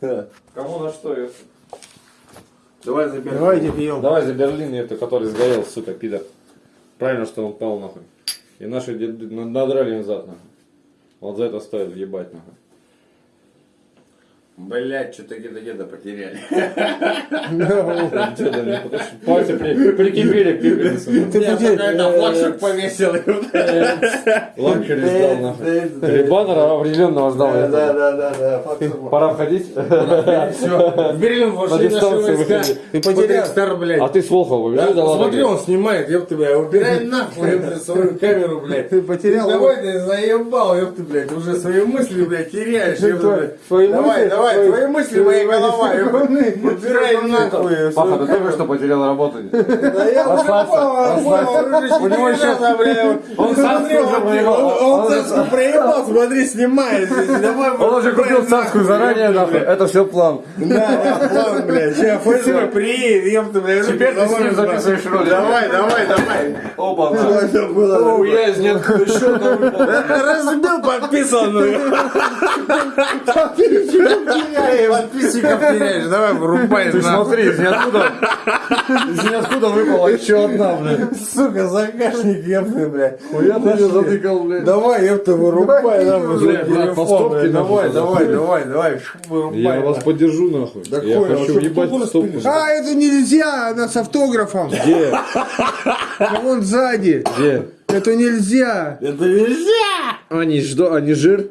Кому на что? это? Давай заберем. Давайте пьем. Давай за Берлин эту, который сгорел, сука, пидор. Правильно, что он пал нахуй. И наши дед- на- надрали им зад нахуй. Вот за это стоит въебать нахуй. Блять, что-то где-то потеряли. Что пальцы при- прикипели к пепельницу. Ты Я потерял. флагшик повесил. Лакшери сдал нахуй. Или баннера определенного ждал. я Да, да, да, да. Пора входить. Все. Берлин вошли наши войска. Ты потерял. А ты с Волхова ладно, смотри, он снимает, ёпты, блядь. Убирай нахуй, свою камеру, блядь. Ты потерял. Давай ты заебал, ёпты, блядь. Уже свои мысли, блядь, теряешь, твои Давай, мысли- давай, твои- твои мысли, моя голова. Убирай нахуй. Паха, ты только что потерял работу. Да я понял, понял, У него еще- Он царскую уже проебал. Он он царскую проебал, смотри, снимает здесь. Он уже купил царскую заранее, нахуй. Это все план. Да, план, блядь. Сейчас ФСБ приедет, ёпты, блядь. Теперь ты с ним записываешь ролик. Давай, давай, давай. Было? О, я из ниоткуда счет Разбил подписанную. Подписчиков теряешь. Давай, врубай. Ты нахуй. смотри, из ниоткуда, из ниоткуда выпала еще одна, блядь. Сука, заказчик, ёпты, блядь. Хуя ты ее затыкал, блядь. Давай, ёпты, вырубай нам Блядь, телефон. Давай, давай, давай, давай. Вырубай. Я вас поддержу, нахуй. Да Я хуй, а хочу что в стопку. А, это нельзя, она с автографом. Где? А вон сзади. Где? Это нельзя. Это нельзя. Они, ждо, они жир?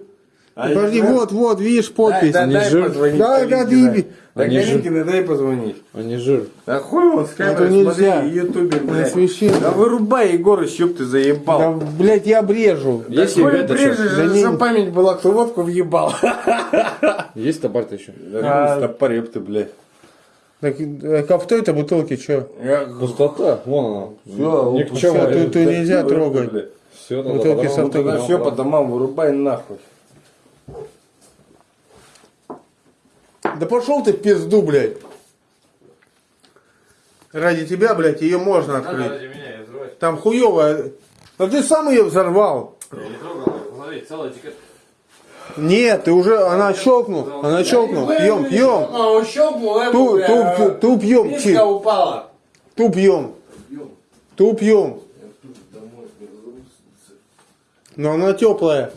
Подожди, вот, вот, видишь подпись. Дай, Не дай жир. позвонить Да, да, ты- Да, жир. Калинкина, дай позвонить. Они жир. А хуй он с камерой, нельзя. смотри, ютубер, На блядь. Да вырубай, Егорыч, ёб ты заебал. Да, блядь, я обрежу. Есть Хуй брежешь? Да не- за память была, кто водку въебал. Есть табар-то еще? Да, стопор, ёб ты, блядь. Так, так, а в той-то бутылке что? Я... Пустота, вон она. Всё, Никчемная. всё, тут- тут нельзя трогать. Все, Бутылки с автографом. Все по домам вырубай нахуй. Да пошел ты в пизду, блядь. Ради тебя, блядь, ее можно открыть. меня, я взрывать. Там хуевая. А ты сам ее взорвал. Я не трогал, смотри, целая этикетка. Нет, ты уже, она щелкнул, она щелкнула. Пьем, пьем. Ту, ту, ту пьем, Мишка чи. упала. Ту пьем. Ту пьем. Но она теплая.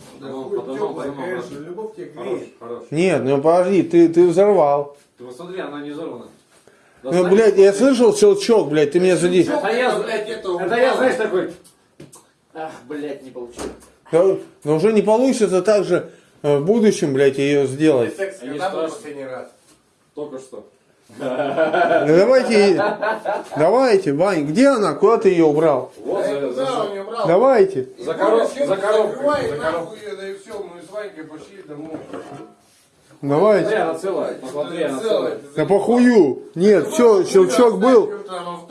Хорош, греет. хорош. Нет, ну подожди, ты, ты взорвал. Ты посмотри, она не взорвана. Да Ну, блядь, я слышал щелчок, блядь, ты меня зади. Это я, блядь, это это я, знаешь, такой... Ах, блядь, не получилось. Да, Но уже не получится так же э, в будущем, блядь, ее сделать. Секс, Они когда был страшные. последний раз? Только что. Ну, давайте, давайте, Вань, где она? Куда ты ее убрал? Вот, за, за- брал? Давайте. За коров- за коробкой, за нахуй её, да и все, мы с Ванькой пошли домой. Смотри, Давайте. она целая. Посмотри, она Целая, целая. ты Да похую. Нет, все, щелчок был.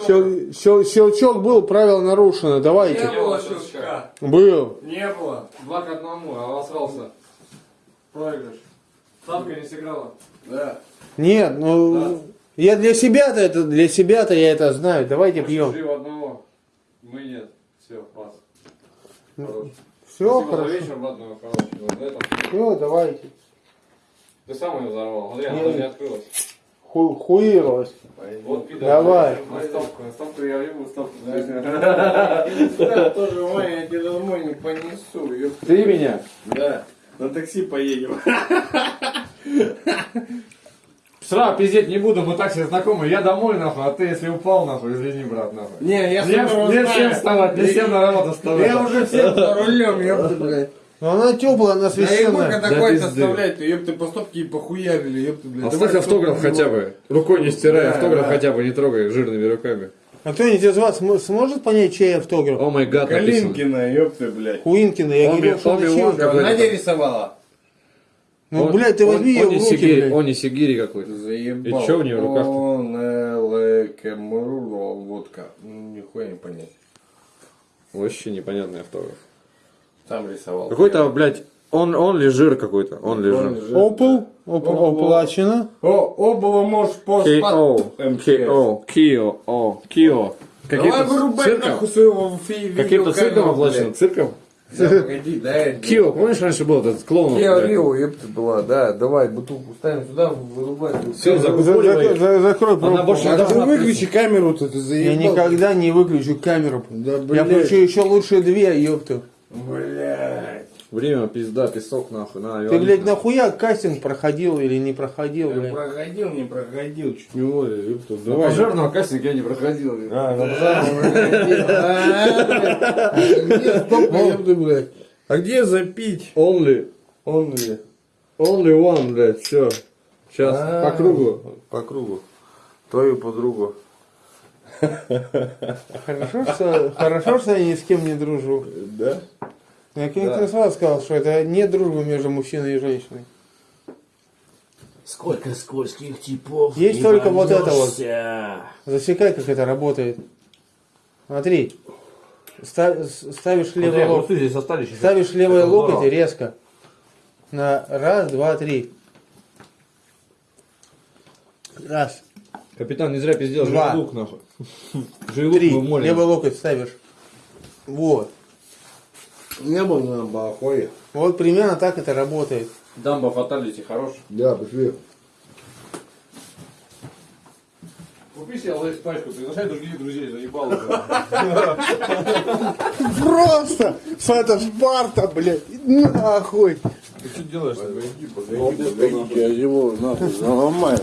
Щел- щел- щелчок был, правило нарушено. Не Давайте. было щелчка. Был. Не было. Два к одному, а обосрался. Проигрыш. Ставка не сыграла. Да. Нет, ну я для себя-то это, для себя-то я это знаю. Давайте пьем. Жив одного. Мы нет. Все, пас. Хорош. Все Спасибо за хорошо. вечер, ладно, короче. Вот на этом. Все, давайте. Ты сам ее взорвал. Смотри, она Не. открылась. Ху хуировалось. Вот пидор. Давай. На ставку, на ставку я ебу, ставку. Да, тоже, Ваня, я тебя домой не понесу. Ты меня? Да. На такси поедем. Сразу пиздеть не буду, мы так все знакомы. Я домой, нахуй, а ты, если упал, нахуй, извини, брат, нахуй. Не, я Не, не всем вставать, не всем на работу вставать. Я уже всем за рулем, ёпта, блядь. Но она теплая, она Да священная. такой-то пизды. оставляет, ты ёпты по стопке и похуярили, ёпты, блядь. Оставь Давай автограф хотя бы. Рукой не стирай, Да, автограф да. хотя бы не трогай жирными руками. А кто-нибудь из вас см- сможет понять, чей автограф? О май гад. Калинкина, ёпты, блядь. Хуинкина, я Оми- говорил, что Оми она какой-то. Надя рисовала. Ну, Он- блядь, ты возьми ее он в не руки, сигири- блядь. Он не сигири какой-то. Заебал. И чё у неё в руках-то? Он, э, Кемруро, водка. Нихуя не понять. Вообще непонятный автограф. Там рисовал. Какой-то, блядь, он, он ли жир какой-то? Он ли жир? лежит. Опел, оп- Опел. оплачено. О, обула можешь по K.O. МЧС. K.O. Кио. О. Кио. Давай Каким-то вырубай цирком? Каким-то видеокамеру, цирком оплачено? Цирком? Погоди. Кио, помнишь, раньше был этот клоун? Киа Рио, ёпта, была, да, давай, бутылку ставим сюда, вырубай. За- Закрой Она пробку. выключи камеру-то, ты заебал. Я никогда не выключу камеру. Да, Я включу еще лучше две, ёпта. Блядь. Время, пизда, песок, нахуй. На, Ты, блядь, нахуя кастинг проходил или не проходил, блядь? проходил, не проходил, чуть не воля, ёпта, На давай. пожарного кастинга я не проходил. А, на пожарном проходил. А, блядь. Где. А запить? Only, ли? only one, блядь, все. Сейчас, А. по кругу. По кругу. Твою подругу. Хорошо, что, хорошо, что я ни с кем не дружу. Да? Я как-то сразу сказал, что это не дружба между мужчиной и женщиной. Сколько скользких типов. Есть только вот это вот. Засекай, как это работает. Смотри. Ставишь левый вот локоть. здесь остались. Ставишь левый локоть здорово. и резко. На раз, два, три. Раз, Капитан, не зря пиздел, Два. желудок, нахуй. Мы молим. Левый локоть ставишь. Вот. Не был на бахуе. Вот примерно так это работает. Дамба фаталити, хорош. Да, пошли. Купи себе лейс пачку, приглашай других друзей, заебал уже. Просто! Это Спарта, блядь! Нахуй! Ты что делаешь? Погоди, погоди, я его нахуй заломаю.